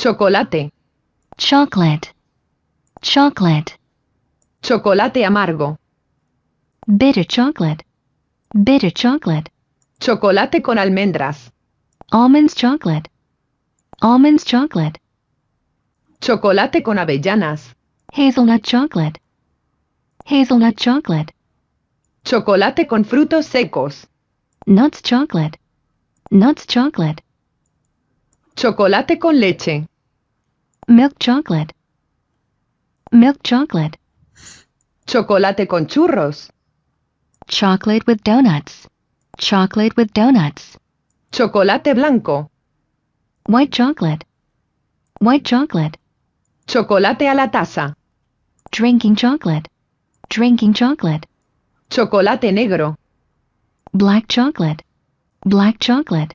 chocolate, chocolate, chocolate, chocolate amargo, bitter chocolate, bitter chocolate, chocolate con almendras, almonds chocolate, almonds chocolate, chocolate con avellanas, hazelnut chocolate, hazelnut chocolate, chocolate con frutos secos, nuts chocolate, nuts chocolate, chocolate con leche, milk chocolate, milk chocolate, chocolate con churros, chocolate with donuts, chocolate with donuts, chocolate blanco, white chocolate, white chocolate, chocolate a la taza, drinking chocolate, drinking chocolate, chocolate negro, black chocolate, black chocolate,